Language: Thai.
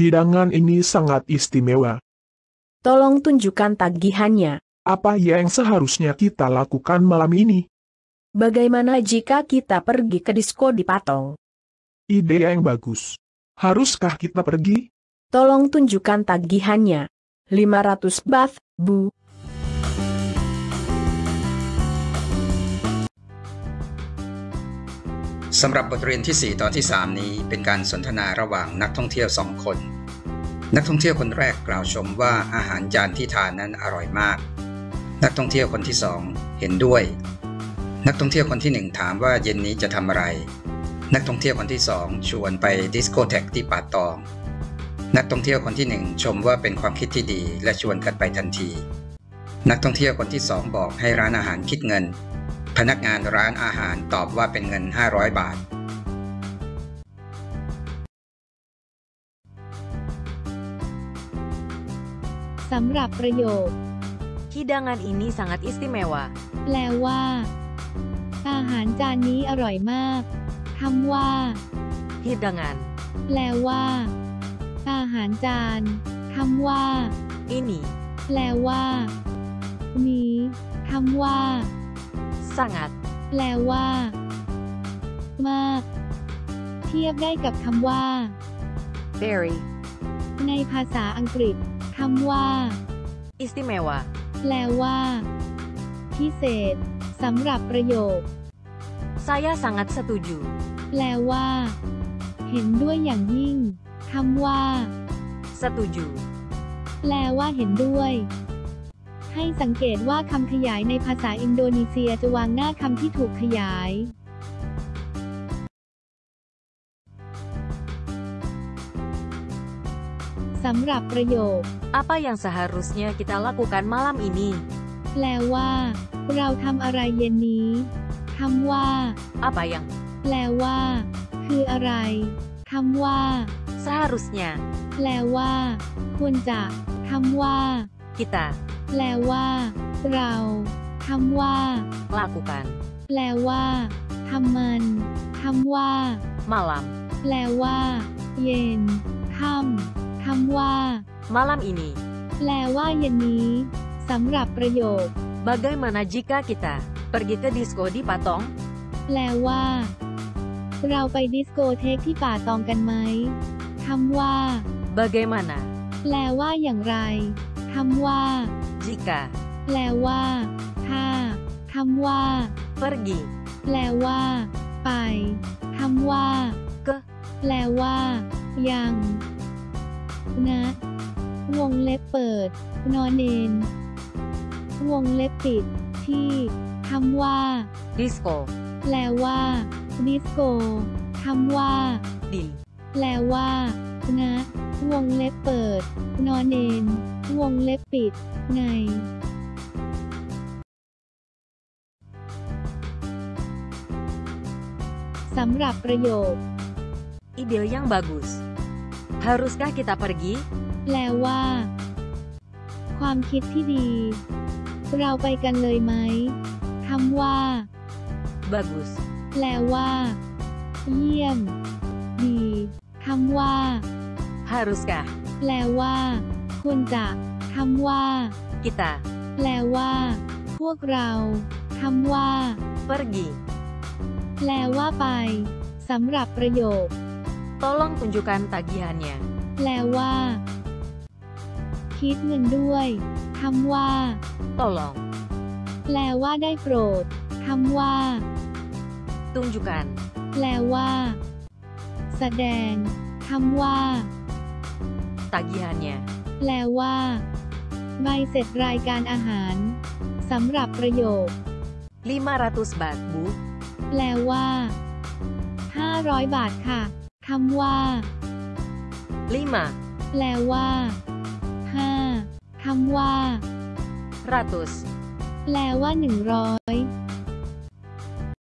Hidangan ini sangat istimewa. Tolong tunjukkan tagihannya. Apa yang seharusnya kita lakukan malam ini? Bagaimana jika kita pergi ke disko di Patong? Ide yang bagus. Haruskah kita pergi? Tolong tunjukkan tagihannya. 500 baht, Bu. สำหรับบทเรียนที่ 4 ตอนที่ 3 นี้เป็นการสนทนาระหว่างนักท่องเที่ยวสองคน นักท่องเที่ยวคนแรกกล่าวชมว่าอาหารจานที่ทานนั้นอร่อยมาก นักท่องเที่ยวคนที่สองเห็นด้วย นักท่องเที่ยวคนที่หนึ่งถามว่าเย็นนี้จะทำอะไร นักท่องเที่ยวคนที่สองชวนไปดิสโกเทกที่ป่าตอง นักท่องเที่ยวคนที่หนึ่งชมว่าเป็นความคิดที่ดีและชวนกันไปทันที นักท่องเที่ยวคนที่สองบอกให้ร้านอาหารคิดเงิน พนักงานร้านอาหารตอบว่าเป็นเงิน 500 บาท สำหรับประโยค Hidangan ini sangat istimewa. แปลว่า อาหารจานนี้อร่อยมากคำว่า Hidangan แปลว่า อาหารจานคำว่า ini แปลว่า นี้คำว่า sangat แปลว่า มาก เทียบได้กับคำว่า very ในภาษาอังกฤษคำว่า istimewa. แปลว่า พิเศษสำหรับประโยค Saya sangat setuju. แปลว่า เห็นด้วยอย่างยิ่งคำว่า Setuju. แปลว่าเห็นด้วย ให้สังเกตว่าคำขยายในภาษาอินโดนีเซียจะวางหน้าคำที่ถูกขยายสำหรับประโยค Apa yang seharusnya kita lakukan malam ini? แปลว่า เราทำอะไรเย็นนี้คำว่า Apa yang แปลว่า คืออะไรคำว่า seharusnya แปลว่า ควรจะคำว่า kita แปลว่า เราคำว่า lakukan แปลว่าทำมันคำว่า malam แปลว่า เย็นค่ำคำว่า malam ini. แปลว่าเย็นนี้สำหรับประโยค Bagaimana jika kita pergi ke disko di Patong? แปลว่า เราไปดิสโกเทคที่ป่าตองกันไหมคำว่า Bagaimana แปลว่าอย่างไรคำว่า jika แปลว่า ถ้าคำว่า pergi แปลว่า ไปคำว่า ke แปลว่า ยังนะวงเล็บเปิด นอนเนนวงเล็บปิด ที่คำว่า disko แปลว่า ดิสโกคำว่า di แปลว่า นะ วงเล็บเปิด นอนเนน วงเล็บปิด ไงสำหรับประโยค ide yang bagus. Haruskah kita pergi? แปลว่า ความคิดที่ดี เราไปกันเลยไหมคำว่า Bagus. แปลว่า เยี่ยม ดี คำว่า Haruskah แปลว่า ควรจะคำว่า kita แปลว่า พวกเราคำว่า pergi? แปลว่าไปสำหรับประโยค Tolong tunjukkan tagihannya. แปลว่า คิดเงินด้วยคำว่า Tolong แปลว่าได้โปรดคำว่า tunjukkan แปลว่า แสดงคำว่า tagihannya. แปลว่า ใบเสร็จรายการอาหารสำหรับประโยค 500 baht, Bu. แปลว่า 500 บาทค่ะคำว่า5แปลว่า 5คำว่า ratus แปลว่า 100